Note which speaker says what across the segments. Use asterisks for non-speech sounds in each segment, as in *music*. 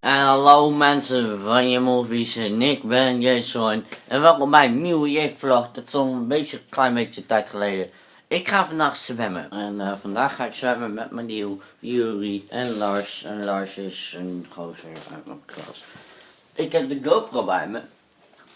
Speaker 1: Hallo mensen van je movies en ik ben Jason en welkom bij een nieuwe J-vlog. Dat is al een beetje, een klein beetje tijd geleden. Ik ga vandaag zwemmen en eh, vandaag ga ik zwemmen met mijn nieuw Yuri en Lars. En Lars is een gozer uit mijn klas. Ik heb de GoPro bij me.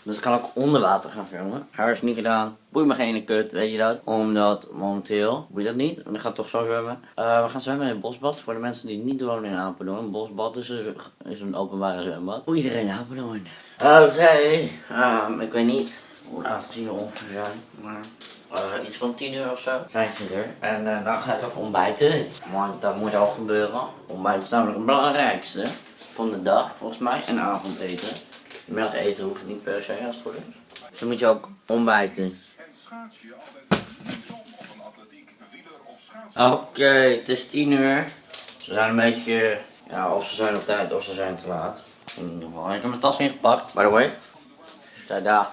Speaker 1: Dus ik kan ook onder water gaan filmen. Haar is niet gedaan. Boeit me geen kut, weet je dat? Omdat momenteel, boeit dat niet? Want ik ga toch zo zwemmen. Eh, we gaan zwemmen in het bosbad. Voor de mensen die niet wonen in Apeldoorn. Een bosbad is, dus, is een openbare zwembad. Voor iedereen in Apeldoorn. Oké, ehm, ik weet niet hoe laat het hier ongeveer zijn. Maar eh, iets van 10 uur of zo zijn ze er. En eh, dan ga ik even ontbijten. Want dat moet al gebeuren. Ontbijt is namelijk het belangrijkste van de dag, volgens mij. En avondeten. Middageten hoeft niet per se als het goed is. Dus dan moet je ook ontbijten. Oké, het is 10 uur. Ze zijn een beetje, ja, of ze zijn op tijd of ze zijn te laat. In ieder geval, ik heb mijn tas ingepakt, by the way. Sta daar.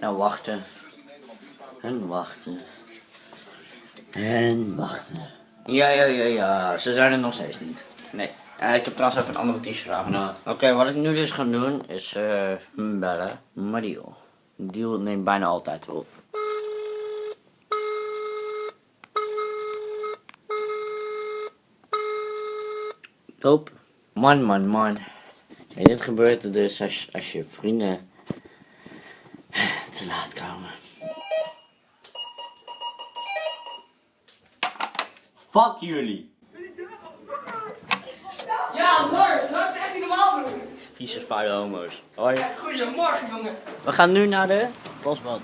Speaker 1: En wachten. En wachten. En wachten. Ja, ja, ja, ja. Ze zijn er nog steeds niet. Nee. Ja, ik heb trouwens even een andere t-shirt aangedaan. Oké, wat ik nu dus ga doen is eh bellen. Mario. Deal neemt bijna altijd op. Top. Man, man, man. En dit gebeurt er dus als, als je vrienden te laat komen. Fuck jullie.
Speaker 2: Ja, Lars, Lars is echt niet normaal doen.
Speaker 1: Vieze vuile homo's. Hoi.
Speaker 2: Goedemorgen, jongen.
Speaker 1: We gaan nu naar de bosbad.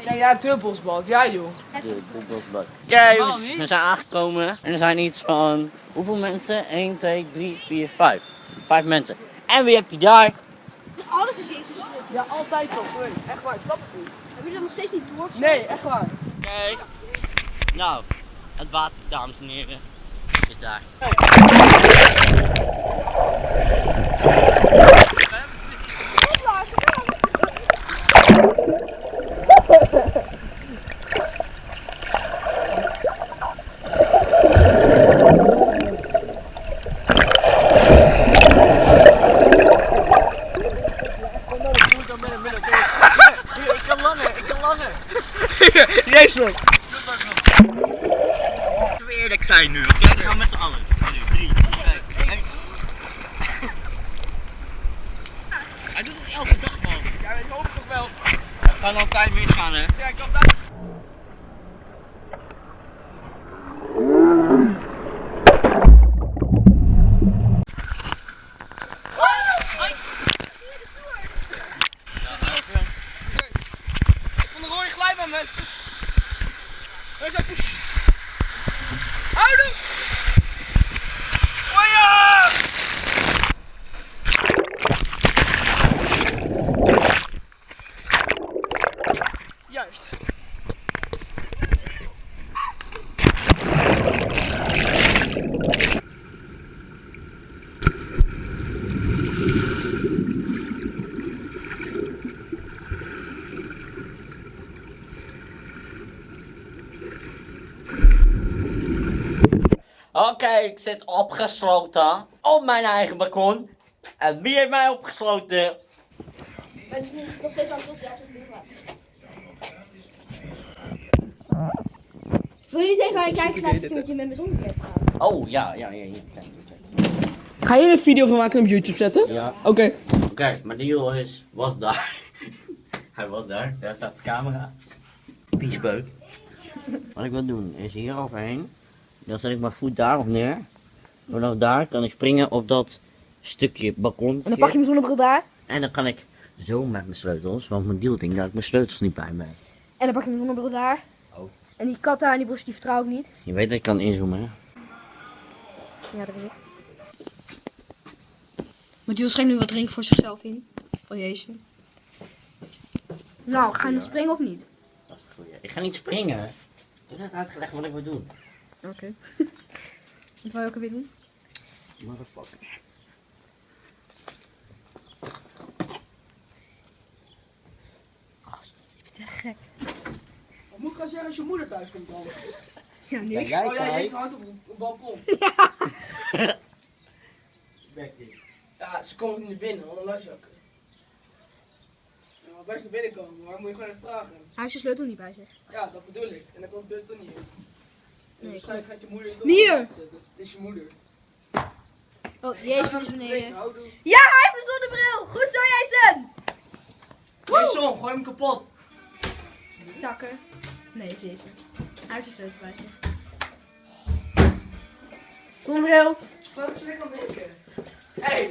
Speaker 2: Ja, ja, dubbelsbad. Ja, joh.
Speaker 1: De, de bosbad. Kijk, we, we zijn aangekomen. En er zijn iets van... Hoeveel mensen? 1, 2, 3, 4, 5. Vijf mensen. En wie heb je daar?
Speaker 3: Alles is Jezus.
Speaker 2: Ja, altijd zo. Sorry. Echt waar, ik snap het niet.
Speaker 3: Heb je dat nog steeds niet door?
Speaker 2: Nee, echt waar.
Speaker 1: Kijk. Nou, het water, dames en heren, is daar
Speaker 3: Lars, kom.
Speaker 1: Ik kan langer. *laughs*
Speaker 2: Jezus.
Speaker 1: Laten we eerlijk zijn nu, oké? We gaan met z'n allen. Nu, drie, twee, één. Hij doet het elke dag, man.
Speaker 2: Ja, ik hoop toch wel.
Speaker 1: Het kan altijd misgaan, hè?
Speaker 2: Ja, ik kan daar. Ik vond een rode glijbaan, mensen. Waar zijn poesjes? Houden! Oh ja! Juist.
Speaker 1: Oké, ik zit opgesloten op mijn eigen balkon. En wie heeft mij opgesloten?
Speaker 3: Het is nog steeds aan het Wil je niet even aan je kijkers laten zien wat je met mijn zonnetje hebt gedaan?
Speaker 1: Oh, ja, ja, ja. ja.
Speaker 2: Ga je er een video van maken en op YouTube zetten?
Speaker 1: Ja.
Speaker 2: Oké.
Speaker 1: Oké, maar de deal is, was daar. *laughs* Hij was daar, daar staat de camera. Viesbeuk. Wat ik wil doen is hier overheen. Dan zet ik mijn voet daarop neer. Vanaf daar kan ik springen op dat stukje balkon.
Speaker 3: En dan pak je mijn zonnebril daar.
Speaker 1: En dan kan ik zo met mijn sleutels, want mijn deal ding, daar heb ik mijn sleutels niet bij mij.
Speaker 3: En dan pak je mijn zonnebril daar. En die kat daar en die bos, die vertrouw ik niet.
Speaker 1: Je weet dat ik kan inzoomen, hè?
Speaker 3: Ja, dat weet ik. Maar die schenkt nu wat drinken voor zichzelf in. Oh jezus. Nou, ga je nog springen of niet?
Speaker 1: Dat is het goeie. Ik ga niet springen. Ik heb net uitgelegd wat ik wil doen.
Speaker 3: Oké. *laughs* Wat wil je ook weer doen?
Speaker 1: Motherfucker. Gast, je bent echt
Speaker 3: gek.
Speaker 2: Gaan zeggen als je moeder thuis komt dan?
Speaker 3: Ja, *laughs*
Speaker 1: Ja,
Speaker 3: niks.
Speaker 1: jij
Speaker 2: oh ja, je is hard op op het balkon. *laughs* *laughs* Ja, ze komt niet binnen, want dan luister ik. Ja, best naar binnen komen, maar moet je gewoon even vragen.
Speaker 3: Hij heeft zijn sleutel niet bij zich.
Speaker 2: Ja, dat bedoel ik. En dan komt het toch niet. En
Speaker 3: Nee,
Speaker 2: waarschijnlijk gaat je moeder je zetten. Dit is je moeder.
Speaker 3: Oh, jezus is beneden.
Speaker 2: Nou, doe.
Speaker 3: Ja, hij heeft een zonnebril! Goed zo, Jason!
Speaker 2: Jason, gooi hem kapot.
Speaker 3: Zakken. Nee, Jason. Hij heeft zijn sleutel bij zich. Zonnebril.
Speaker 2: Wat is lekker denken? Hey,